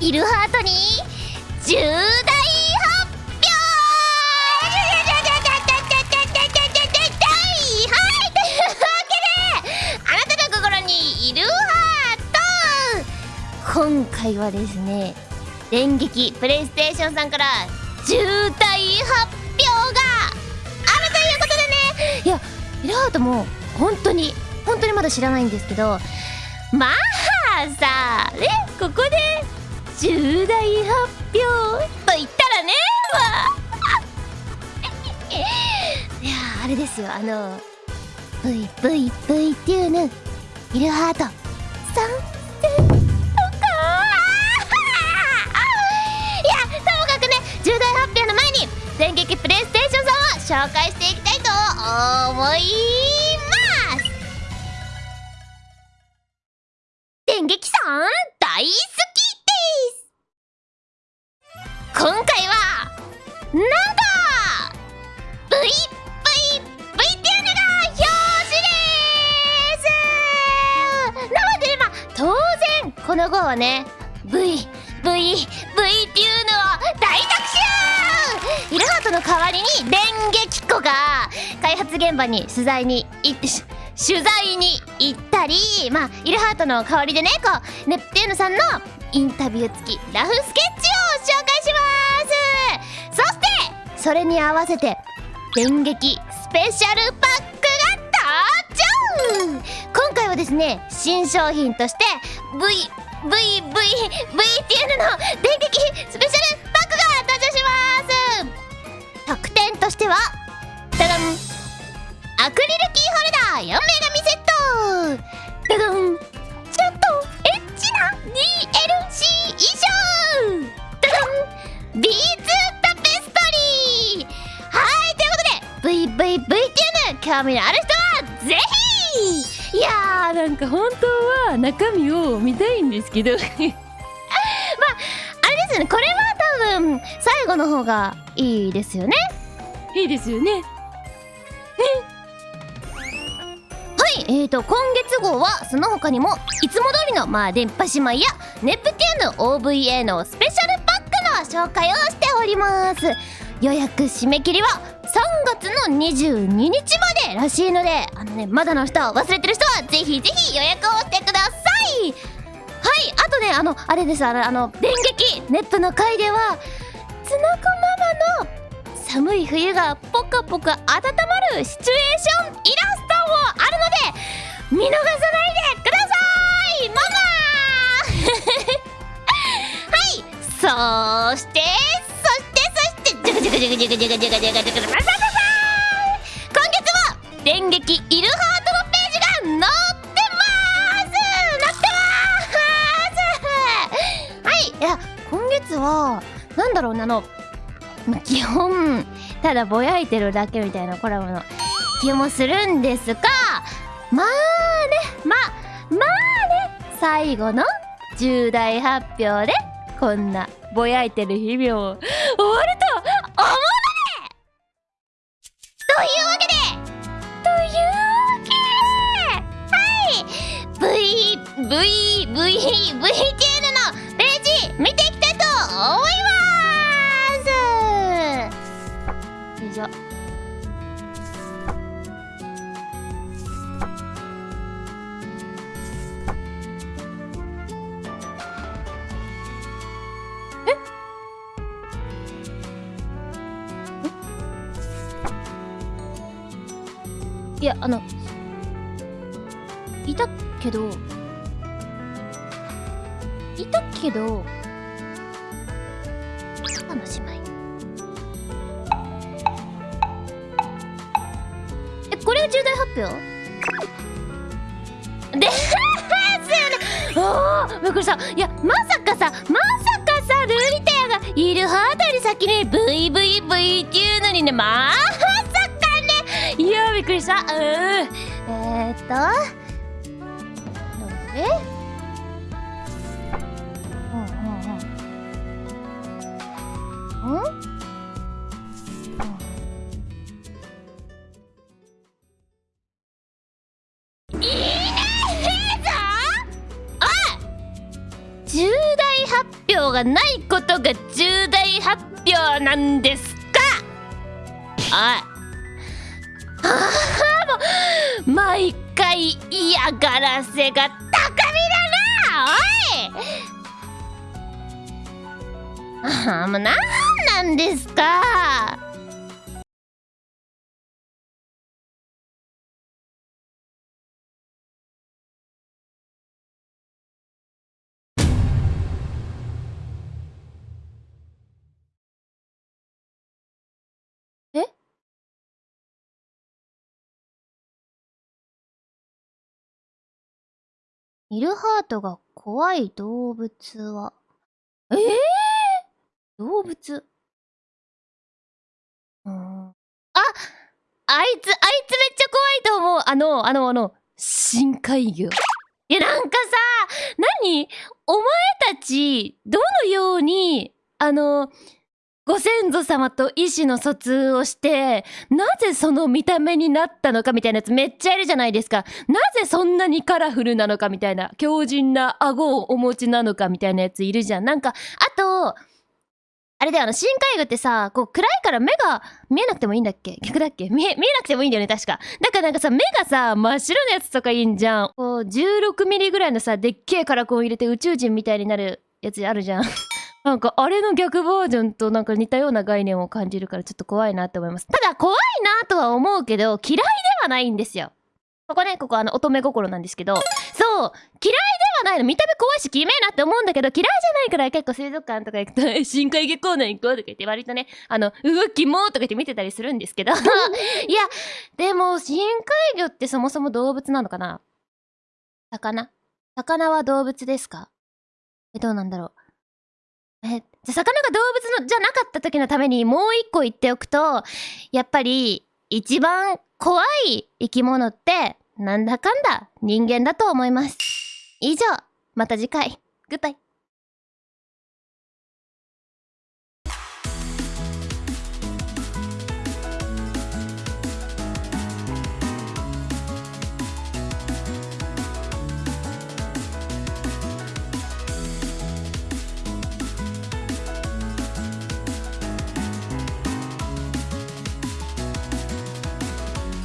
イルハートに重大発表!はいというわけであなたの心にイルハート今回はですね電撃プレイステーションさんから重大発表があるということでねいやイルハートも本当に本当にまだ知らないんですけどまあさあねここで重大発表と言ったらね いやあれですよあの VVV っていうのイルハート。参戦とか いやともかくね重大発表の前に電撃プレイステーションさんを紹介していきたいと思います。電撃さん大好き。今回はなんと VVV っていうのが表紙ですなのでまあ当然この号はね VVV っていうのを大特集イルハートの代わりに電撃子が開発現場に取材に行って取材に行ったりまあイルハートの代わりでねこうネプテューヌさんのインタビュー付きラフスケッチ。それに合わせて電撃スペシャルパックが登場今回はですね新商品として VVVV っていうのの電撃スペシャルパックが登場します。特典としてはダダン。アクリルキーホルダー。4名紙セッ興味のある人はぜひいやーなんか本当は中身を見たいんですけどまああれですよねこれは多分最後の方がいいですよねいいですよねはい、えーと今月号はその他にもいつも通りのまあ電波姉妹やネプテューヌ OVA のスペシャルパックの紹介をしております予約締め切りは3月の22日までらしいのであのねまだの人忘れてる人はぜひぜひ予約をしてください。はいあとねあのあれですあのあの電撃ネットの回ではつのこママの寒い冬がポカポカ温まるシチュエーションイラストもあるので見逃さないでください。ママ はいそしてそしてそしてジュクジュクジュクジュクジュクジュクジュクジュクジュクバサバサ今月は電撃イルハートのページが載ってます載ってますはいいや今月はなんだろうねあの基本ただぼやいてるだけみたいなコラボの気もするんですがまあねまあまあね最後の重大発表でこんなぼやいてる日々を V V V T N のページ見ていきたいと思います。よいしょ。いやあのいたけどたけど。赤の姉妹。えこれが重大発表？ですよねおおびっくりした。いやまさかさまさかさルーリテアがイルハートより先に VVV っていうのにねまさかね。いやびっくりした。うん。えー、っと。いいねぞおい重大発表表がないことが重大発表なんですか？おいああもう毎回嫌がらせが高みだなおい！あ あもうなんなんですか？え？イルハートが怖い動物は。ええ？動物。うん。あ。あいつあいつめっちゃ怖いと思う。あのあのあの深海魚。いやなんかさ何？お前たちどのようにあのご先祖様と意思の疎通をしてなぜその見た目になったのかみたいなやつめっちゃいるじゃないですか。なぜそんなにカラフルなのかみたいな。強靭な顎をお持ちなのかみたいなやついるじゃん。なんかあとあれだよあの深海魚ってさこう暗いから目が見えなくてもいいんだっけ？逆だっけ？見え見えなくてもいいんだよね確か。だからなんかさ目がさ真っ白なやつとかいいんじゃん。こう16ミリぐらいのさでっけえカラコン入れて宇宙人みたいになるやつあるじゃん。なんかあれの逆バージョンとなんか似たような概念を感じるからちょっと怖いなって思います。ただ怖いなとは思うけど嫌いではないんですよここねここあの乙女心なんですけどそう嫌いではないの見た目怖いしきめえなって思うんだけど嫌いじゃないから結構水族館とか行くと え深海魚コーナー行こうとか言って割とねあの動きもとか言って見てたりするんですけど。いやでも深海魚ってそもそも動物なのかな？魚？魚は動物ですか？えどうなんだろう？えじゃあ魚が動物のじゃなかった時のためにもう一個言っておくとやっぱり一番怖い生き物ってなんだかんだ人間だと思います以上。また次回。グッバイ